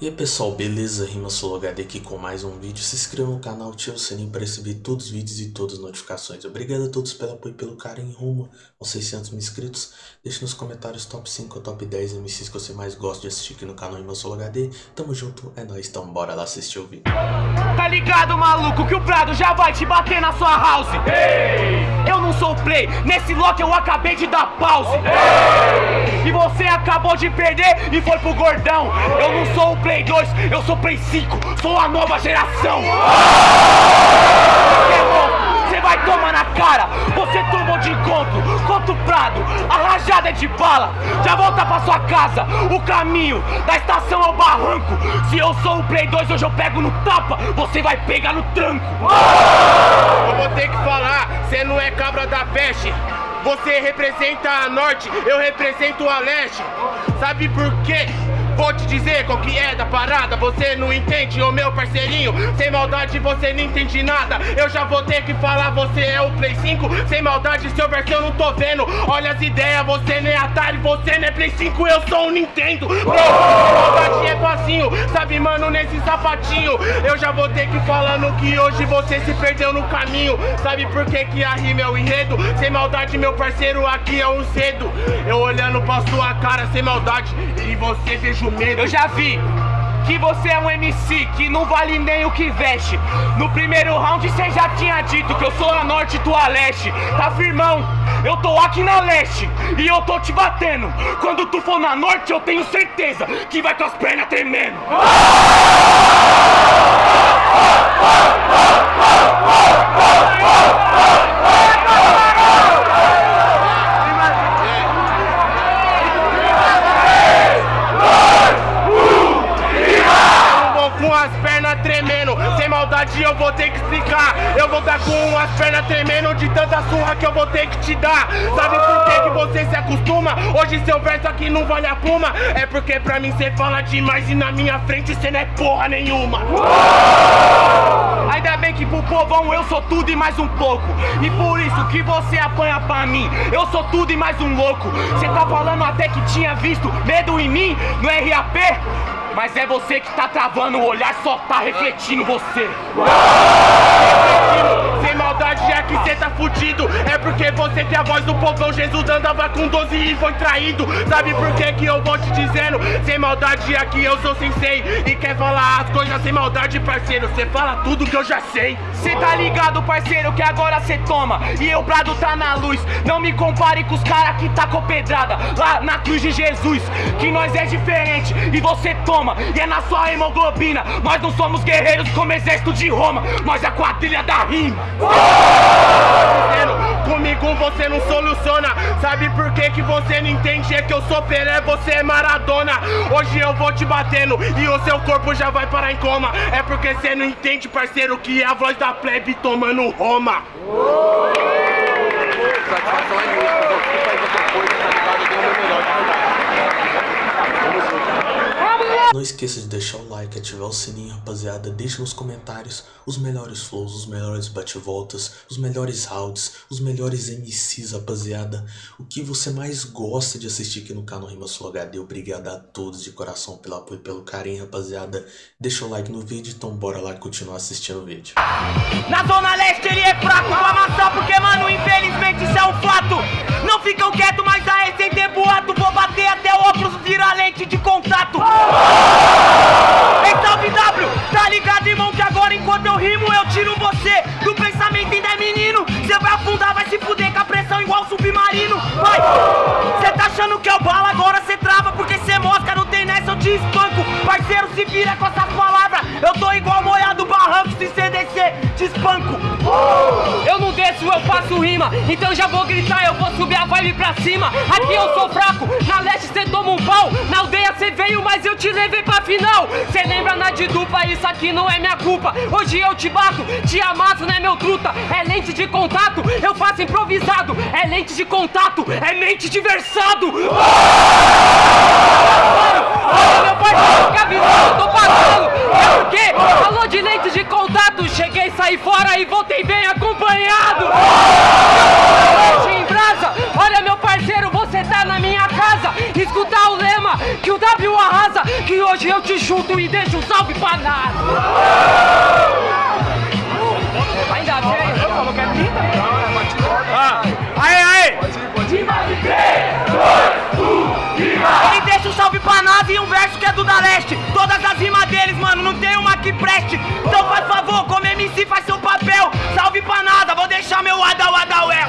E aí pessoal, beleza? Rima HD aqui com mais um vídeo. Se inscreva no canal, ative o sininho para receber todos os vídeos e todas as notificações. Obrigado a todos pelo apoio e pelo carinho rumo aos 600 mil inscritos. Deixe nos comentários top 5 ou top 10 MCs que você mais gosta de assistir aqui no canal Rima HD. Tamo junto, é nóis, então bora lá assistir o vídeo. Tá ligado, maluco, que o Prado já vai te bater na sua house? Ei! Eu não sou play, nesse lock eu acabei de dar pause. Ei! E você acabou de perder e foi pro gordão. Eu não sou o play Play 2, eu sou Play 5, sou a nova geração. Você é vai tomar na cara, você tomou de encontro, contra o Prado, a rajada é de bala, já volta pra sua casa, o caminho da estação ao barranco. Se eu sou o Play 2, hoje eu pego no tapa, você vai pegar no tranco. Eu vou ter que falar, você não é cabra da peste. Você representa a norte, eu represento a leste. Sabe por quê? Vou te dizer qual que é da parada. Você não entende, ô meu parceirinho. Sem maldade você não entende nada. Eu já vou ter que falar, você é o Play 5 Sem maldade, seu verso eu não tô vendo. Olha as ideias, você nem é Atari Você não é Play 5, eu sou um Nintendo. Bro, maldade é facinho. Sabe, mano, nesse sapatinho Eu já vou ter que falando que hoje você se perdeu no caminho. Sabe por que que a rima é o enredo? Sem maldade, meu parceiro, aqui é um cedo. Eu olhando pra sua cara sem maldade E você vejo medo. Eu já vi que você é um MC que não vale nem o que veste. No primeiro round você já tinha dito que eu sou a norte e tu a leste. Tá firmão? Eu tô aqui na leste e eu tô te batendo. Quando tu for na norte, eu tenho certeza que vai com as pernas tremendo. maldade eu vou ter que explicar. Eu vou dar com as pernas tremendo de tanta surra que eu vou ter que te dar. Sabe por que, que você se acostuma? Hoje seu verso aqui não vale a puma. É porque pra mim cê fala demais e na minha frente cê não é porra nenhuma. Ainda bem que pro povão eu sou tudo e mais um pouco. E por isso que você apanha pra mim. Eu sou tudo e mais um louco. Cê tá falando até que tinha visto medo em mim no RAP mas é você que tá travando o olhar, só tá refletindo você. Sem maldade, já que cê tá fudido. É porque você tem a voz do povão. Jesus andava com 12 e foi traído. Sabe por que que eu vou te dizendo? Sem maldade, aqui eu sou sensei. E quer falar as coisas sem maldade, parceiro. Cê fala tudo que eu já sei. Cê tá ligado, parceiro, que agora cê toma. E eu, Prado, tá na luz. Não me compare com os caras que tá com pedrada. Lá na cruz de Jesus. Que nós é diferente. E você toma e é na sua hemoglobina. Nós não somos guerreiros como exército de Roma, nós é a quadrilha da rima. Comigo você não soluciona. Sabe por que que você não entende? É que eu sou Pelé, você é Maradona. Hoje eu vou te batendo e o seu corpo já vai parar em coma. É porque você não entende, parceiro, que é a voz da plebe tomando Roma. Satisfação é minha, tá? Eu o meu melhor, verdade não esqueça de deixar o like, ativar o sininho, rapaziada. Deixe nos comentários os melhores flows, os melhores bate-voltas, os melhores rounds, os melhores MCs, rapaziada. O que você mais gosta de assistir aqui no canal Rima Sul HD. Obrigado a todos de coração pelo apoio e pelo carinho, rapaziada. Deixa o like no vídeo, então bora lá continuar assistindo o vídeo. Na Zona Leste ele é fraco pra amassar, porque, mano, infelizmente isso é um fato. Não ficam quietos, mas aí Parceiro, se vira com essas palavras, eu tô igual moiado barranco, se descer, te espanco. Eu não desço, eu faço rima, então já vou gritar, eu vou subir a vibe pra cima. Aqui eu sou fraco, na leste cê toma um pau, na aldeia cê veio, mas eu te levei pra final. Cê lembra na de dupla, isso aqui não é minha culpa. Hoje eu te bato, te amasso, né meu truta? É lente de contato, eu faço improvisado. É lente de contato, é mente de versado. Olha e um verso que é do da leste. Todas as rimas deles, mano, não tem uma que preste. Então faz favor, como MC faz seu papel. Salve pra nada, vou deixar meu Adal Adawel.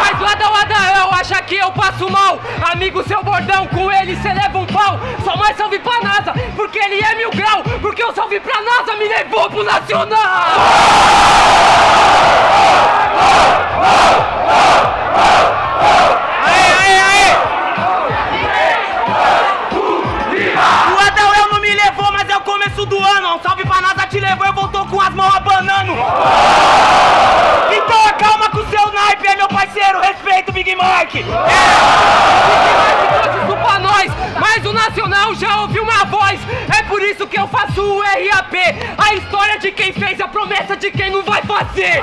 Mas Wada Wada, eu acho que eu passo mal. Amigo, seu bordão, com ele cê o começo do ano. Um salve pra nada te levou, eu voltou com as mãos abanando. Então acalma com o seu naipe, é meu parceiro, respeito Big Mike. trouxe isso pra nós, mas o Nacional já ouviu minha voz. Por isso que eu faço o RAP. A história de quem fez a promessa de quem não vai fazer.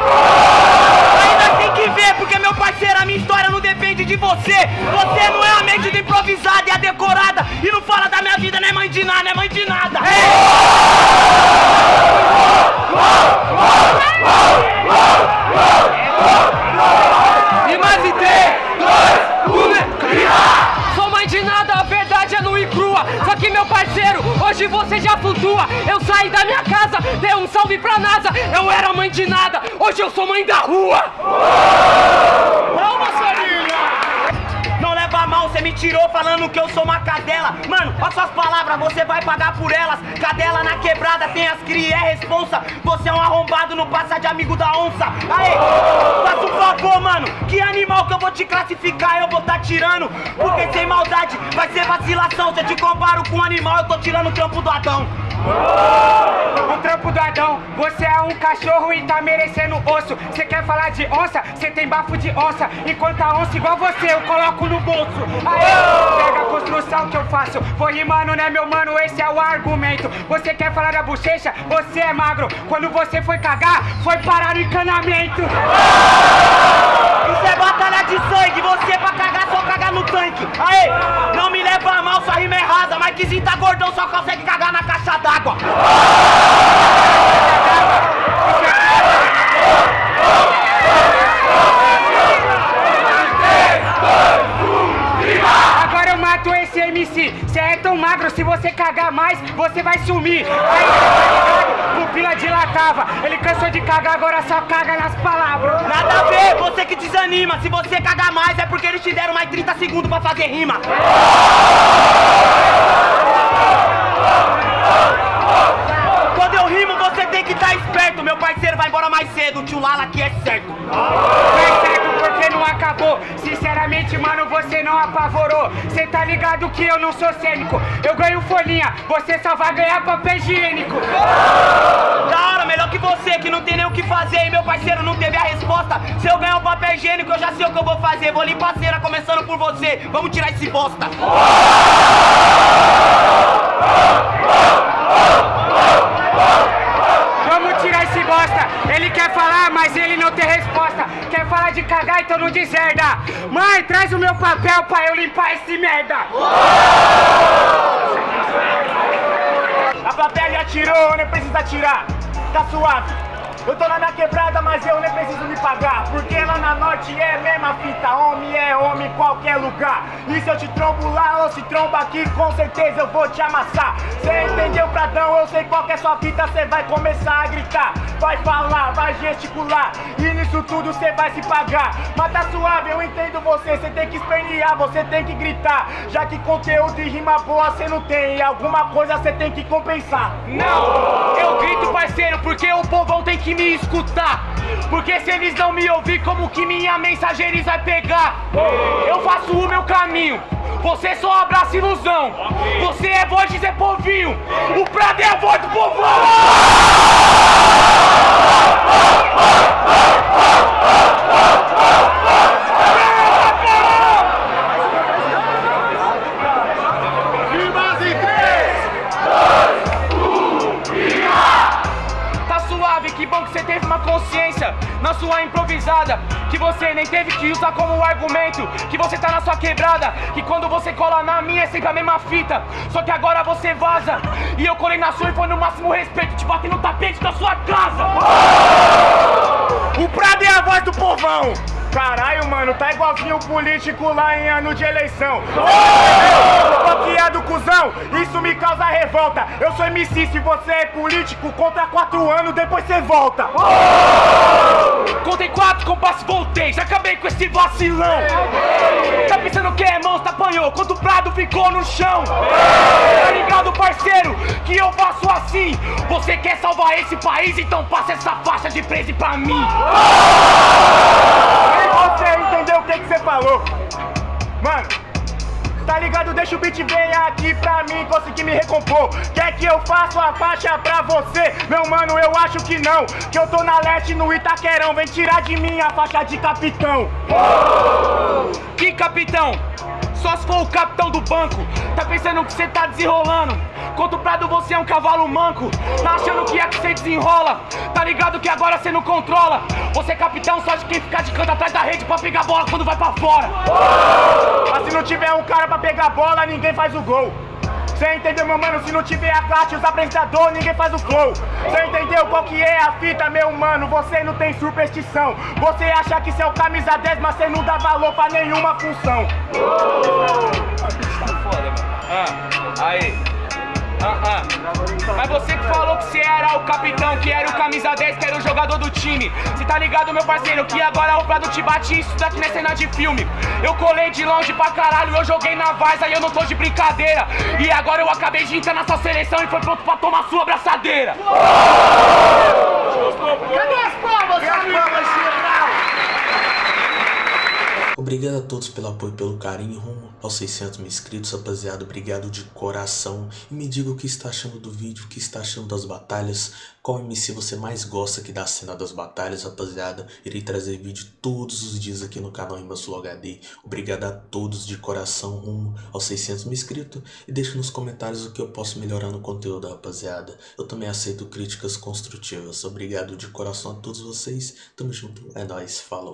Você já flutua. Eu saí da minha casa, dei um salve pra NASA. Eu era mãe de nada, hoje eu sou mãe da rua. Você me tirou falando que eu sou uma cadela. Mano, olha suas palavras, você vai pagar por elas. Cadela na quebrada, tem as cria, é responsa. Você é um arrombado, não passa de amigo da onça. Aê, faz um favor, mano. Que animal que eu vou te classificar, eu vou tá tirando. Porque sem maldade vai ser vacilação. Se eu te comparo com um animal, eu tô tirando o trampo do Adão. O trampo do Adão, você é um cachorro e tá merecendo osso. Você quer falar de onça? Você tem bafo de onça. Enquanto a onça igual você, eu coloco no bolso. Aê, pega a construção que eu faço. Vou rimando, né, meu mano? Esse é o argumento. Você quer falar da bochecha? Você é magro. Quando você foi cagar, foi parar no encanamento. Isso é batalha de sangue, você pra cagar só cagar no tanque. Aê, não me leva a mal, sua rima é rasa. Mas que tá gordão só consegue cagar na caixa d'água. Agora eu mato esse MC. Você é tão magro, se você cagar mais, você vai sumir. Aí, tá? Pupila dilatava. Ele cansou de cagar, agora só caga nas palavras. Nada a ver, você que desanima. Se você cagar mais é porque eles te deram mais 30 segundos pra fazer rima. Quando eu rimo, você tem que estar esperto. Meu parceiro vai embora mais cedo. O tio Lala aqui é certo. Porque não acabou. Sinceramente, mano, você não apavorou. Cê tá ligado que eu não sou cênico. Eu ganho folhinha, você só vai ganhar papel higiênico. Da hora, melhor que você, que não tem nem o que fazer. E meu parceiro não teve a resposta. Se eu ganhar o papel higiênico, eu já sei o que eu vou fazer. Vou limpar a cera, começando por você. Vamos tirar esse bosta. Merda. A plateia já tirou, nem precisa tirar. Tá suave. Eu tô na minha quebrada, mas eu nem preciso me pagar. Porque lá na norte é mesma fita. Homem é homem em qualquer lugar. E se eu te trombo lá ou se tromba aqui, com certeza eu vou te amassar. Cê entendeu, Pradão? Eu sei qual que é sua fita. Cê vai começar a gritar, vai falar, vai gesticular. E nisso tudo cê vai se pagar. Mas tá suave, eu entendo você. Cê tem que espernear, você tem que gritar. Já que conteúdo e rima boa cê não tem. E alguma coisa cê tem que compensar. Não, eu grito, parceiro, porque o povão tem que me escutar. Porque se eles não me ouvir, como que minha mensagem eles vai pegar? Eu faço o meu caminho, você só abraça ilusão. Você é voz de Zé Povinho, o Prado é a voz do povão. Tá suave, que bom que você teve nem teve que usar como argumento Que você tá na sua quebrada Que quando você cola na minha é sempre a mesma fita Só que agora você vaza E eu colei na sua e foi no máximo respeito Te bater no tapete da sua casa O Prado é a voz do povão Caralho, mano, tá igualzinho o político lá em ano de eleição. Bloqueado, cuzão, isso me causa revolta. Eu sou MC, se você é político, conta quatro anos, depois você volta. Contei quatro compassos, voltei, já acabei com esse vacilão. Tá pensando que é monstro, apanhou, quando o Prado ficou no chão. Tá ligado, parceiro, que eu faço assim. Você quer salvar esse país, então passa essa faixa de presa pra mim. Você entendeu o que, que você falou? Mano, tá ligado? Deixa o beat vir aqui pra mim conseguir me recompor. Quer que eu faça a faixa pra você? Meu mano, eu acho que não. Que eu tô na leste no Itaquerão. Vem tirar de mim a faixa de capitão. Que capitão? Só se for o capitão do banco Tá pensando que cê tá desenrolando Contra o Prado você é um cavalo manco Tá achando que é que cê desenrola Tá ligado que agora cê não controla Você é capitão só de quem ficar de canto atrás da rede Pra pegar bola quando vai pra fora Mas se não tiver um cara pra pegar bola, ninguém faz o gol Cê entendeu, meu mano? Se não tiver a classe, os apresentadores, ninguém faz o flow. Cê entendeu qual que é a fita, meu mano? Você não tem superstição. Você acha que o camisa 10, mas cê não dá valor pra nenhuma função. Mano. Ah, aí. Ah, ah. Mas você que falou que você era o capitão, que era o camisa 10, que era o jogador do time. Cê tá ligado, meu parceiro, que agora o Prado te bate isso daqui não é cena de filme. Eu colei de longe pra caralho, eu joguei na Varsa e eu não tô de brincadeira. E agora eu acabei de entrar na sua seleção e foi pronto pra tomar sua abraçadeira. Cadê as palmas, Obrigado a todos pelo apoio e pelo carinho rumo aos 600 mil inscritos, rapaziada. Obrigado de coração. E me diga o que está achando do vídeo, o que está achando das batalhas. Qual MC você mais gosta aqui da cena das batalhas, rapaziada. Irei trazer vídeo todos os dias aqui no canal Sul HD. Obrigado a todos de coração rumo aos 600 mil inscritos. E deixe nos comentários o que eu posso melhorar no conteúdo, rapaziada. Eu também aceito críticas construtivas. Obrigado de coração a todos vocês. Tamo junto. É nóis. Falou.